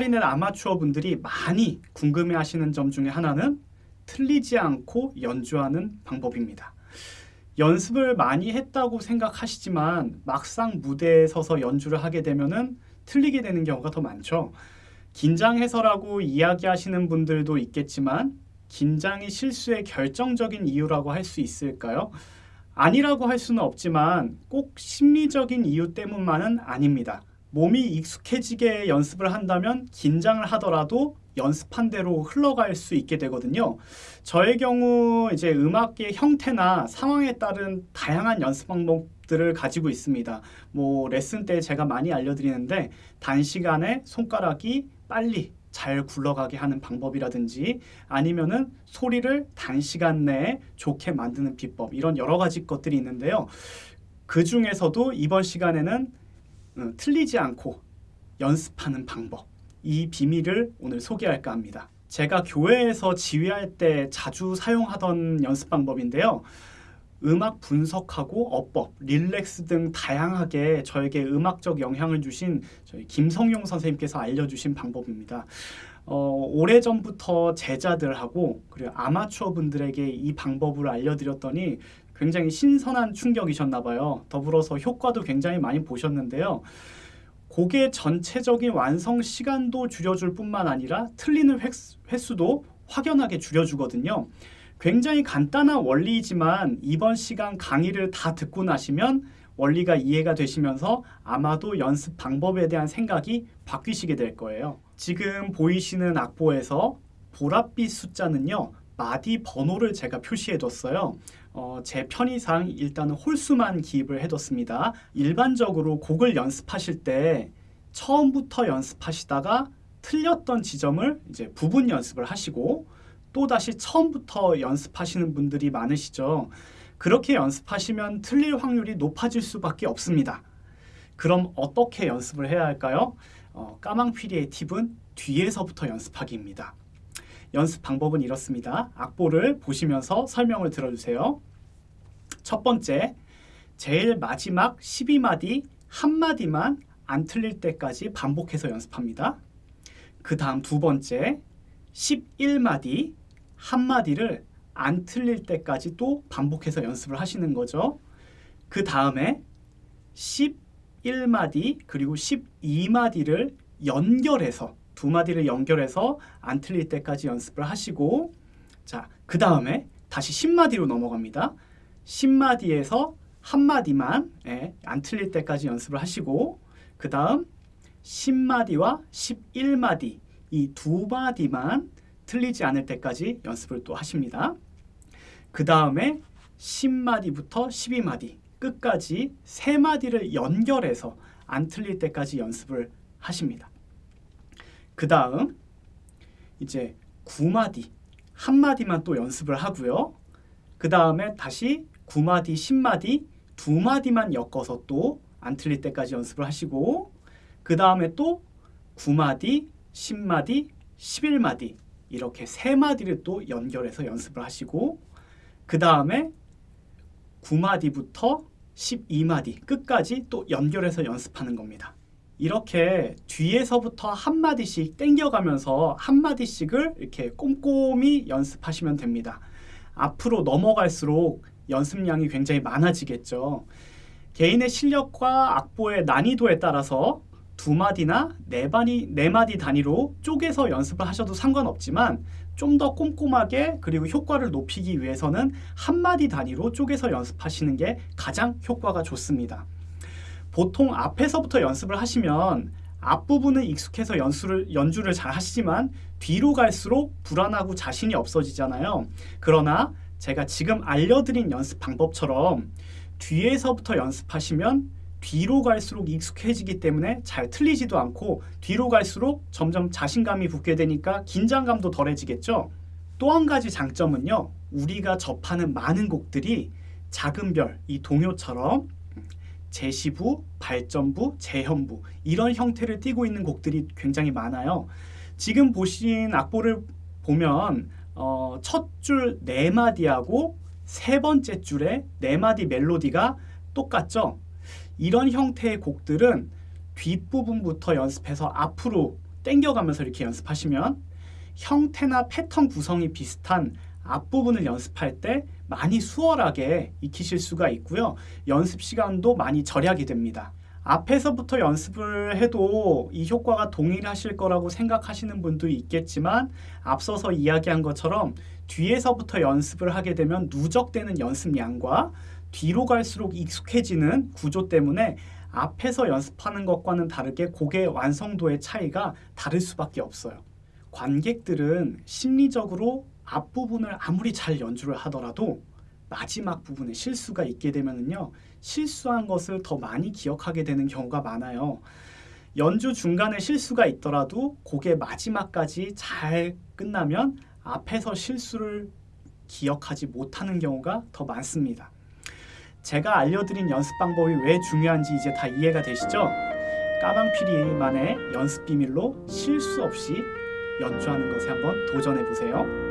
클라리넷 아마추어 분들이 많이 궁금해하시는 점 중에 하나는 틀리지 않고 연주하는 방법입니다. 연습을 많이 했다고 생각하시지만 막상 무대에 서서 연주를 하게 되면은 틀리게 되는 경우가 더 많죠. 긴장해서라고 이야기하시는 분들도 있겠지만 긴장이 실수의 결정적인 이유라고 할 수 있을까요? 아니라고 할 수는 없지만 꼭 심리적인 이유 때문만은 아닙니다. 몸이 익숙해지게 연습을 한다면 긴장을 하더라도 연습한 대로 흘러갈 수 있게 되거든요. 저의 경우 이제 음악의 형태나 상황에 따른 다양한 연습 방법들을 가지고 있습니다. 뭐 레슨 때 제가 많이 알려드리는데 단시간에 손가락이 빨리 잘 굴러가게 하는 방법이라든지 아니면은 소리를 단시간 내에 좋게 만드는 비법 이런 여러 가지 것들이 있는데요. 그 중에서도 이번 시간에는 음, 틀리지 않고 연습하는 방법 이 비밀을 오늘 소개할까 합니다. 제가 교회에서 지휘할 때 자주 사용하던 연습 방법인데요. 음악 분석하고 어법, 릴렉스 등 다양하게 저에게 음악적 영향을 주신 저희 김성용 선생님께서 알려주신 방법입니다. 어, 오래전부터 제자들하고 그리고 아마추어 분들에게 이 방법을 알려드렸더니 굉장히 신선한 충격이셨나 봐요. 더불어서 효과도 굉장히 많이 보셨는데요. 곡의 전체적인 완성 시간도 줄여줄 뿐만 아니라 틀리는 횟수도 확연하게 줄여주거든요. 굉장히 간단한 원리이지만 이번 시간 강의를 다 듣고 나시면 원리가 이해가 되시면서 아마도 연습 방법에 대한 생각이 바뀌시게 될 거예요. 지금 보이시는 악보에서 보랏빛 숫자는요. 마디 번호를 제가 표시해 뒀어요. 어, 제 편의상 일단은 홀수만 기입을 해뒀습니다. 일반적으로 곡을 연습하실 때 처음부터 연습하시다가 틀렸던 지점을 이제 부분 연습을 하시고 또다시 처음부터 연습하시는 분들이 많으시죠. 그렇게 연습하시면 틀릴 확률이 높아질 수밖에 없습니다. 그럼 어떻게 연습을 해야 할까요? 어, 까망피리의 팁은 뒤에서부터 연습하기입니다. 연습 방법은 이렇습니다. 악보를 보시면서 설명을 들어주세요. 첫 번째, 제일 마지막 12마디 한마디만 안 틀릴 때까지 반복해서 연습합니다. 그 다음 두 번째, 11마디 한마디를 안 틀릴 때까지 또 반복해서 연습을 하시는 거죠. 그 다음에 11마디 그리고 12마디를 연결해서 두 마디를 연결해서 안 틀릴 때까지 연습을 하시고 자, 그 다음에 다시 10마디로 넘어갑니다. 10마디에서 한 마디만 예, 안 틀릴 때까지 연습을 하시고 그 다음 10마디와 11마디 이 두 마디만 틀리지 않을 때까지 연습을 또 하십니다. 그 다음에 10마디부터 12마디 끝까지 세 마디를 연결해서 안 틀릴 때까지 연습을 하십니다. 그 다음 이제 9마디 한 마디만 또 연습을 하고요. 그 다음에 다시 9마디, 10마디 두 마디만 엮어서 또 안 틀릴 때까지 연습을 하시고 그 다음에 또 9마디, 10마디, 11마디 이렇게 세 마디를 또 연결해서 연습을 하시고 그 다음에 9마디부터 12마디 끝까지 또 연결해서 연습하는 겁니다. 이렇게 뒤에서부터 한마디씩 땡겨가면서 한마디씩을 이렇게 꼼꼼히 연습하시면 됩니다. 앞으로 넘어갈수록 연습량이 굉장히 많아지겠죠. 개인의 실력과 악보의 난이도에 따라서 두 마디나 네 마디, 네 마디 단위로 쪼개서 연습을 하셔도 상관없지만 좀 더 꼼꼼하게 그리고 효과를 높이기 위해서는 한 마디 단위로 쪼개서 연습하시는 게 가장 효과가 좋습니다. 보통 앞에서부터 연습을 하시면 앞부분은 익숙해서 연수를, 연주를 잘 하시지만 뒤로 갈수록 불안하고 자신이 없어지잖아요. 그러나 제가 지금 알려드린 연습 방법처럼 뒤에서부터 연습하시면 뒤로 갈수록 익숙해지기 때문에 잘 틀리지도 않고 뒤로 갈수록 점점 자신감이 붙게 되니까 긴장감도 덜해지겠죠. 또 한 가지 장점은요. 우리가 접하는 많은 곡들이 작은 별, 이 동요처럼 제시부, 발전부, 재현부 이런 형태를 띠고 있는 곡들이 굉장히 많아요. 지금 보신 악보를 보면 어, 첫 줄 네 마디하고 세 번째 줄의 네 마디 멜로디가 똑같죠. 이런 형태의 곡들은 뒷부분부터 연습해서 앞으로 땡겨가면서 이렇게 연습하시면 형태나 패턴 구성이 비슷한 앞부분을 연습할 때 많이 수월하게 익히실 수가 있고요. 연습 시간도 많이 절약이 됩니다. 앞에서부터 연습을 해도 이 효과가 동일하실 거라고 생각하시는 분도 있겠지만 앞서서 이야기한 것처럼 뒤에서부터 연습을 하게 되면 누적되는 연습량과 뒤로 갈수록 익숙해지는 구조 때문에 앞에서 연습하는 것과는 다르게 곡의 완성도의 차이가 다를 수밖에 없어요. 관객들은 심리적으로 앞부분을 아무리 잘 연주를 하더라도 마지막 부분에 실수가 있게 되면은요 실수한 것을 더 많이 기억하게 되는 경우가 많아요. 연주 중간에 실수가 있더라도 곡의 마지막까지 잘 끝나면 앞에서 실수를 기억하지 못하는 경우가 더 많습니다. 제가 알려드린 연습 방법이 왜 중요한지 이제 다 이해가 되시죠? 까방피리만의 연습 비밀로 실수 없이 연주하는 것에 한번 도전해 보세요.